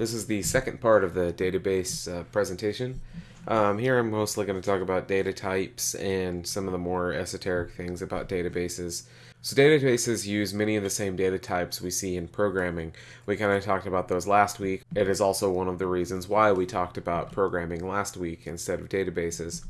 This is the second part of the database uh, presentation. Um, here I'm mostly going to talk about data types and some of the more esoteric things about databases. So databases use many of the same data types we see in programming. We kind of talked about those last week. It is also one of the reasons why we talked about programming last week instead of databases.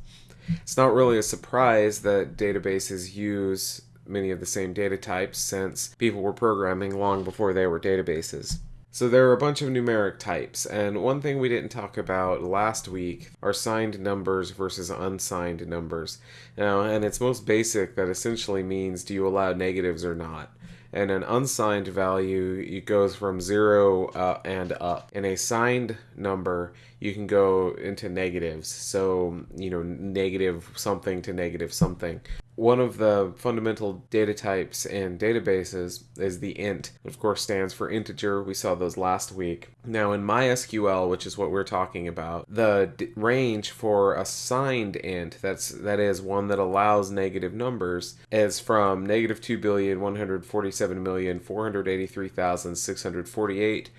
It's not really a surprise that databases use many of the same data types since people were programming long before they were databases. So there are a bunch of numeric types, and one thing we didn't talk about last week are signed numbers versus unsigned numbers. Now, and its most basic that essentially means do you allow negatives or not. And an unsigned value, it goes from zero uh, and up. In a signed number, you can go into negatives. So, you know, negative something to negative something one of the fundamental data types in databases is the int. Of course, stands for integer. We saw those last week. Now, in MySQL, which is what we're talking about, the range for a signed int, that's that is one that allows negative numbers, is from negative two billion one hundred forty-seven million four hundred eighty-three thousand six hundred forty-eight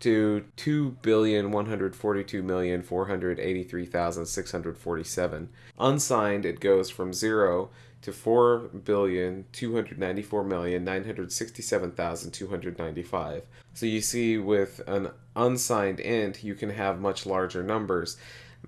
to two billion one hundred forty-two million four hundred eighty-three thousand six hundred forty-seven. Unsigned, it goes from zero to four billion two hundred ninety four million nine hundred sixty seven thousand two hundred ninety five. So you see, with an unsigned int, you can have much larger numbers.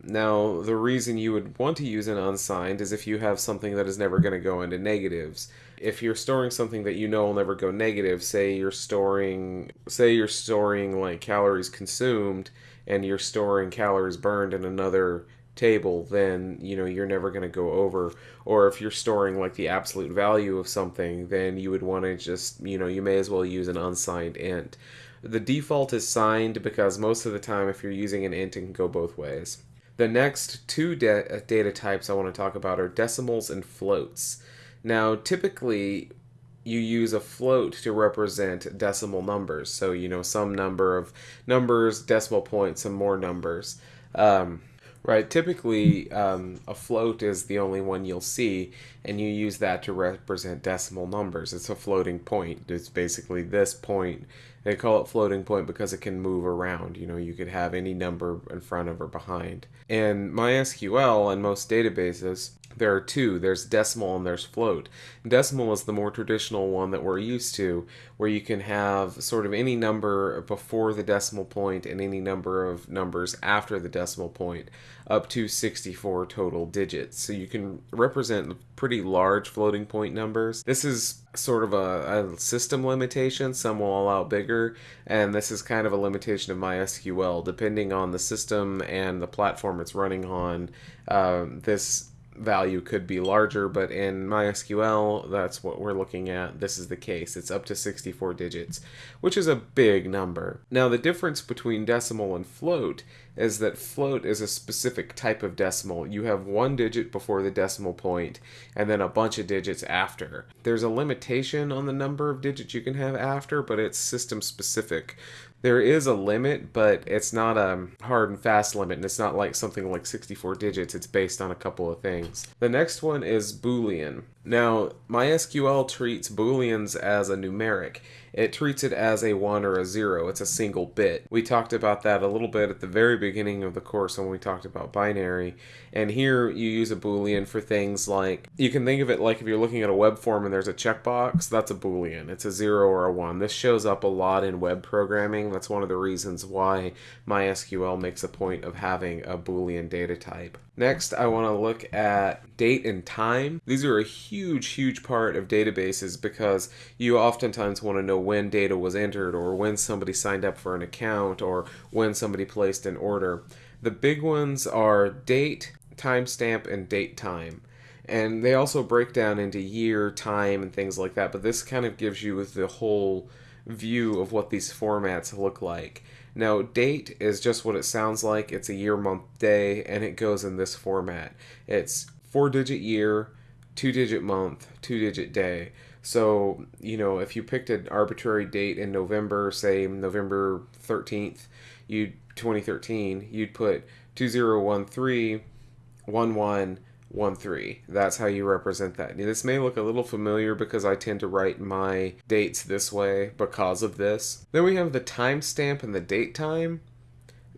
Now, the reason you would want to use an unsigned is if you have something that is never going to go into negatives. If you're storing something that you know will never go negative, say you're storing say you're storing like calories consumed and you're storing calories burned in another table, then you know you're never going to go over. Or if you're storing like the absolute value of something, then you would want to just you know you may as well use an unsigned int. The default is signed because most of the time, if you're using an int, it can go both ways. The next two da- data types I want to talk about are decimals and floats. Now, typically, you use a float to represent decimal numbers. So, you know, some number of numbers, decimal points, and more numbers. Um, Right. Typically, um, a float is the only one you'll see, and you use that to represent decimal numbers. It's a floating point. It's basically this point. They call it floating point because it can move around. You know, you could have any number in front of or behind. In MySQL and most databases, there are two. There's decimal and there's float. Decimal is the more traditional one that we're used to where you can have sort of any number before the decimal point and any number of numbers after the decimal point up to 64 total digits. So you can represent pretty large floating point numbers. This is sort of a, a system limitation. Some will allow bigger and this is kind of a limitation of mysql depending on the system and the platform it's running on um, this value could be larger, but in MySQL, that's what we're looking at. This is the case. It's up to 64 digits, which is a big number. Now, the difference between decimal and float is that float is a specific type of decimal. You have one digit before the decimal point and then a bunch of digits after. There's a limitation on the number of digits you can have after, but it's system specific there is a limit, but it's not a hard and fast limit, and it's not like something like 64 digits. It's based on a couple of things. The next one is Boolean. Now, MySQL treats Booleans as a numeric. It treats it as a 1 or a 0. It's a single bit. We talked about that a little bit at the very beginning of the course when we talked about binary. And here you use a Boolean for things like, you can think of it like if you're looking at a web form and there's a checkbox, that's a Boolean. It's a 0 or a 1. This shows up a lot in web programming. That's one of the reasons why MySQL makes a point of having a Boolean data type. Next, I want to look at date and time. These are a huge, huge part of databases because you oftentimes want to know when data was entered or when somebody signed up for an account or when somebody placed an order. The big ones are date, timestamp, and date time. And they also break down into year, time, and things like that, but this kind of gives you the whole view of what these formats look like. Now, date is just what it sounds like. It's a year, month, day, and it goes in this format. It's four digit year, two digit month, two digit day. So, you know, if you picked an arbitrary date in November, say November 13th, you 2013, you'd put 2013 11 1 3. That's how you represent that. Now, this may look a little familiar because I tend to write my dates this way because of this. Then we have the timestamp and the date time.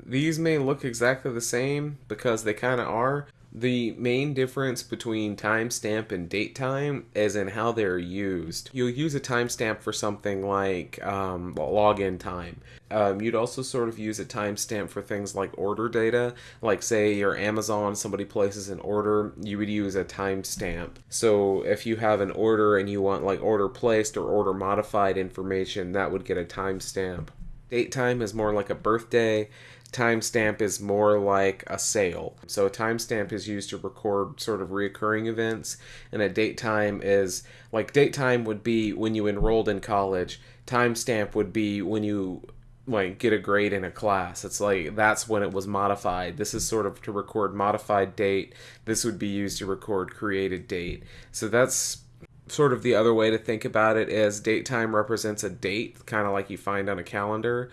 These may look exactly the same because they kind of are, the main difference between timestamp and date time is in how they're used. You'll use a timestamp for something like um, login time. Um, you'd also sort of use a timestamp for things like order data. Like, say, your Amazon, somebody places an order, you would use a timestamp. So, if you have an order and you want like order placed or order modified information, that would get a timestamp. Date time is more like a birthday timestamp is more like a sale. So a timestamp is used to record sort of reoccurring events, and a date time is like date time would be when you enrolled in college. Timestamp would be when you like get a grade in a class. It's like that's when it was modified. This is sort of to record modified date. This would be used to record created date. So that's sort of the other way to think about it is date time represents a date, kind of like you find on a calendar,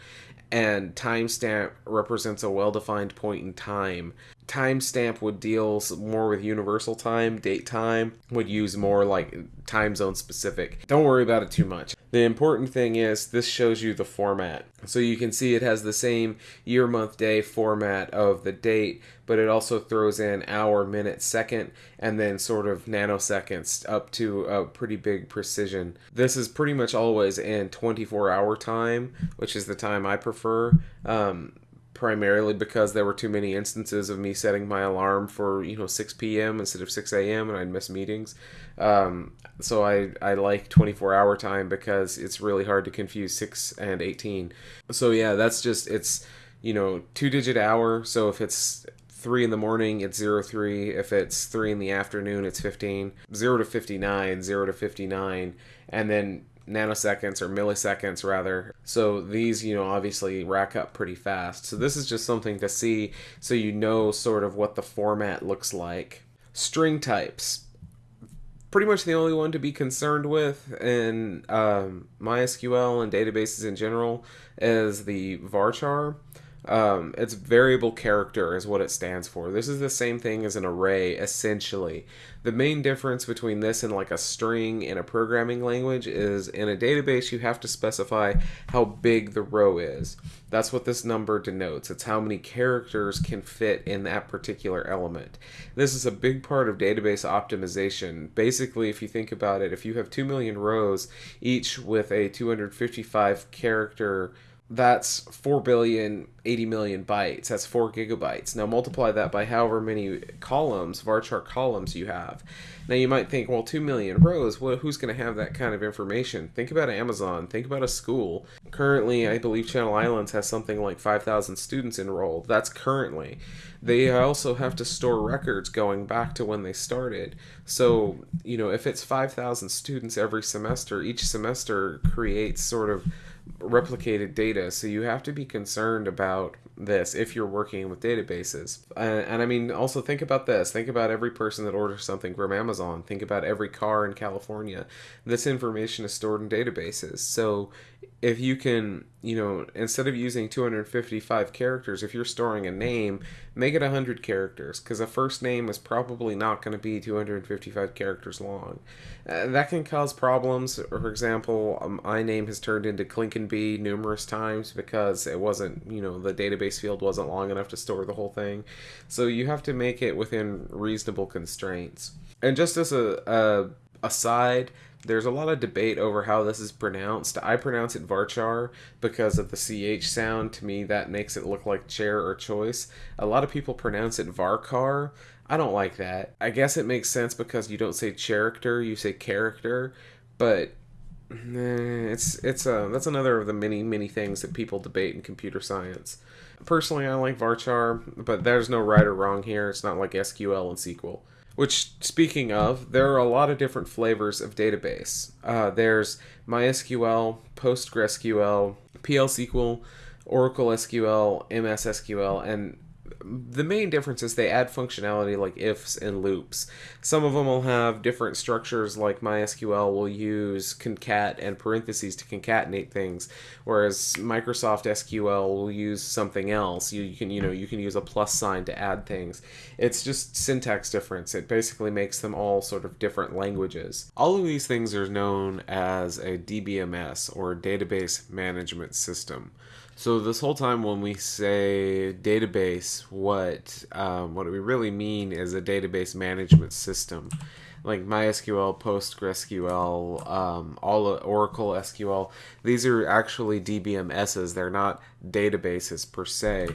and timestamp represents a well-defined point in time. Timestamp would deal more with universal time. Date time would use more like time zone specific. Don't worry about it too much. The important thing is this shows you the format. So you can see it has the same year, month, day format of the date, but it also throws in hour, minute, second, and then sort of nanoseconds up to a pretty big precision. This is pretty much always in 24 hour time, which is the time I prefer. Um, primarily because there were too many instances of me setting my alarm for you know 6 p.m. instead of 6 a.m. and I'd miss meetings. Um, so I I like 24 hour time because it's really hard to confuse 6 and 18. So yeah, that's just it's you know two digit hour. So if it's three in the morning, it's zero three. If it's three in the afternoon, it's 15. Zero to 59, zero to 59, and then nanoseconds or milliseconds rather. So these, you know, obviously rack up pretty fast. So this is just something to see so you know sort of what the format looks like. String types. Pretty much the only one to be concerned with in um, MySQL and databases in general is the varchar. Um, it's variable character is what it stands for. This is the same thing as an array, essentially. The main difference between this and like a string in a programming language is in a database you have to specify how big the row is. That's what this number denotes. It's how many characters can fit in that particular element. This is a big part of database optimization. Basically, if you think about it, if you have 2 million rows, each with a 255 character that's 4 billion 80 million bytes. That's 4 gigabytes. Now multiply that by however many columns varchar columns you have. Now you might think well 2 million rows well, who's going to have that kind of information? Think about amazon. Think about a school. Currently i believe channel islands has something like 5000 students enrolled. That's currently. They also have to store records going back to when they started. So you know if it's 5000 students every semester each semester creates sort of replicated data. So you have to be concerned about this if you're working with databases. And, and, I mean, also think about this. Think about every person that orders something from Amazon. Think about every car in California. This information is stored in databases. So if you can, you know, instead of using 255 characters, if you're storing a name, make it 100 characters because a first name is probably not going to be 255 characters long. Uh, that can cause problems. For example, um, my name has turned into Clinkenby numerous times because it wasn't, you know, the database field wasn't long enough to store the whole thing. So you have to make it within reasonable constraints. And just as a, a aside, there's a lot of debate over how this is pronounced. I pronounce it Varchar because of the CH sound. To me, that makes it look like chair or choice. A lot of people pronounce it Varkar. I don't like that. I guess it makes sense because you don't say character, you say character, but eh, it's it's a that's another of the many many things that people debate in computer science. Personally, I like Varchar, but there's no right or wrong here. It's not like SQL and SQL. Which, speaking of, there are a lot of different flavors of database. Uh, there's MySQL, PostgreSQL, PL/SQL, Oracle SQL, MS SQL, and the main difference is they add functionality like ifs and loops. Some of them will have different structures, like MySQL will use concat and parentheses to concatenate things, whereas Microsoft SQL will use something else. You, you can you know you can use a plus sign to add things. It's just syntax difference. It basically makes them all sort of different languages. All of these things are known as a DBMS or database management system. So this whole time when we say database, what um, what we really mean is a database management system, like MySQL, PostgreSQL, um, all Oracle SQL. These are actually DBMSs. They're not databases per se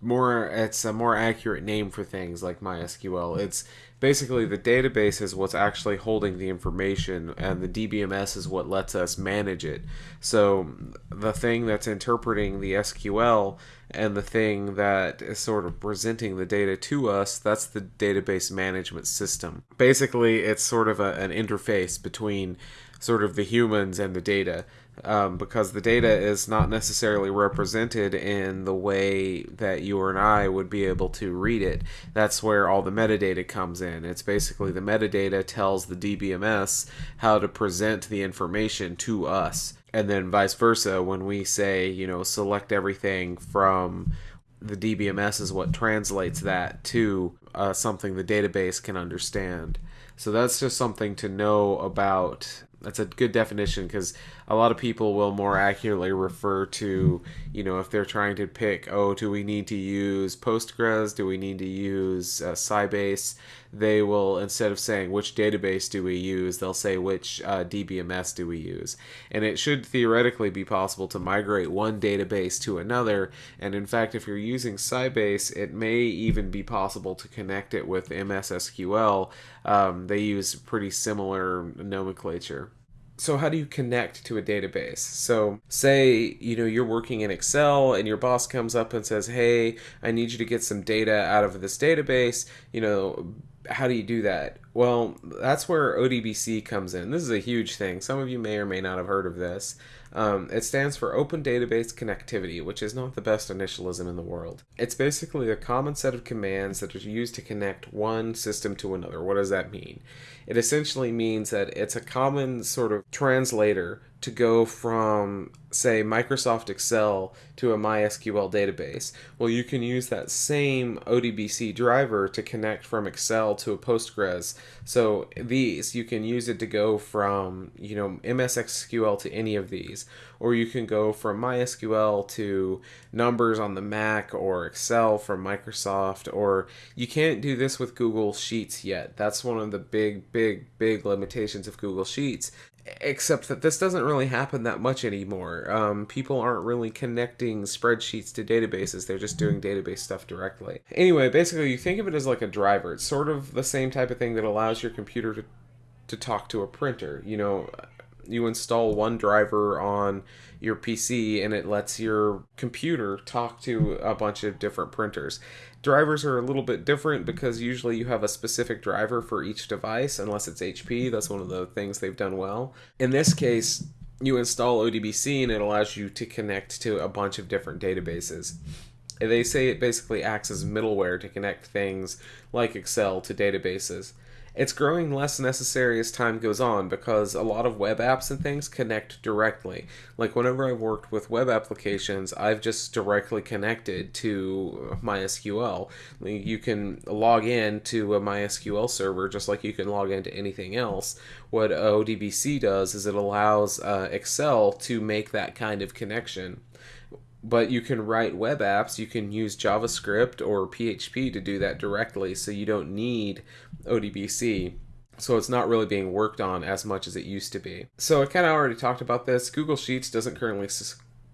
more it's a more accurate name for things like MySQL. It's basically the database is what's actually holding the information and the DBMS is what lets us manage it. So the thing that's interpreting the SQL and the thing that is sort of presenting the data to us, that's the database management system. Basically, it's sort of a, an interface between sort of the humans and the data um, because the data is not necessarily represented in the way that you or I would be able to read it. That's where all the metadata comes in. It's basically the metadata tells the DBMS how to present the information to us. And then vice versa, when we say, you know, select everything from the DBMS is what translates that to uh, something the database can understand. So that's just something to know about that's a good definition because a lot of people will more accurately refer to you know if they're trying to pick oh do we need to use postgres? Do we need to use uh, sybase? They will instead of saying which database do we use? They'll say which uh, dbms do we use? And it should theoretically be possible to migrate one database to another. And in fact if you're using sybase it may even be possible to connect it with mssql um, they use pretty similar nomenclature. So how do you connect to a database? So say you know you're working in excel and your boss comes up and says hey i need you to get some data out of this database. You know how do you do that? Well that's where odbc comes in. This is a huge thing. Some of you may or may not have heard of this um, it stands for Open Database Connectivity, which is not the best initialism in the world. It's basically a common set of commands that are used to connect one system to another. What does that mean? It essentially means that it's a common sort of translator to go from, say, Microsoft Excel to a MySQL database. Well, you can use that same ODBC driver to connect from Excel to a Postgres. So these, you can use it to go from, you know, MSSQL to any of these. Or you can go from MySQL to numbers on the Mac or Excel from Microsoft. Or you can't do this with Google Sheets yet. That's one of the big, big, big limitations of Google Sheets except that this doesn't really happen that much anymore. Um, people aren't really connecting spreadsheets to databases, they're just doing database stuff directly. Anyway, basically, you think of it as like a driver. It's sort of the same type of thing that allows your computer to, to talk to a printer. You know, you install one driver on your PC and it lets your computer talk to a bunch of different printers. Drivers are a little bit different because usually you have a specific driver for each device, unless it's HP. That's one of the things they've done well. In this case, you install ODBC and it allows you to connect to a bunch of different databases. They say it basically acts as middleware to connect things like Excel to databases it's growing less necessary as time goes on because a lot of web apps and things connect directly. Like whenever I've worked with web applications, I've just directly connected to MySQL. You can log in to a MySQL server just like you can log into anything else. What ODBC does is it allows uh, Excel to make that kind of connection but you can write web apps. You can use javascript or php to do that directly so you don't need odbc so it's not really being worked on as much as it used to be. So i kind of already talked about this. Google sheets doesn't currently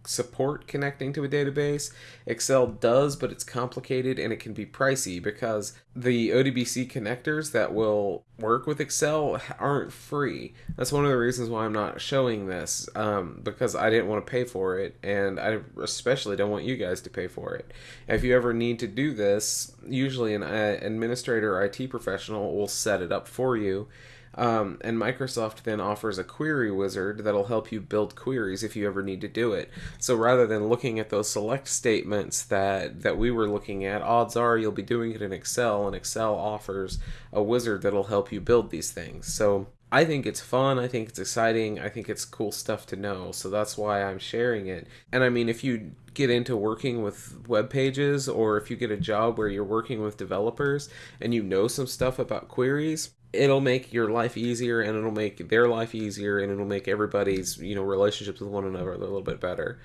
support connecting to a database. Excel does, but it's complicated and it can be pricey because the ODBC connectors that will work with Excel aren't free. That's one of the reasons why I'm not showing this um, because I didn't want to pay for it and I especially don't want you guys to pay for it. If you ever need to do this, usually an uh, administrator or IT professional will set it up for you um, and Microsoft then offers a query wizard that'll help you build queries if you ever need to do it. So rather than looking at those select statements that, that we were looking at, odds are you'll be doing it in Excel, and Excel offers a wizard that'll help you build these things. So I think it's fun. I think it's exciting. I think it's cool stuff to know. So that's why I'm sharing it. And I mean, if you get into working with web pages or if you get a job where you're working with developers and you know some stuff about queries, it'll make your life easier and it'll make their life easier and it'll make everybody's you know relationships with one another a little bit better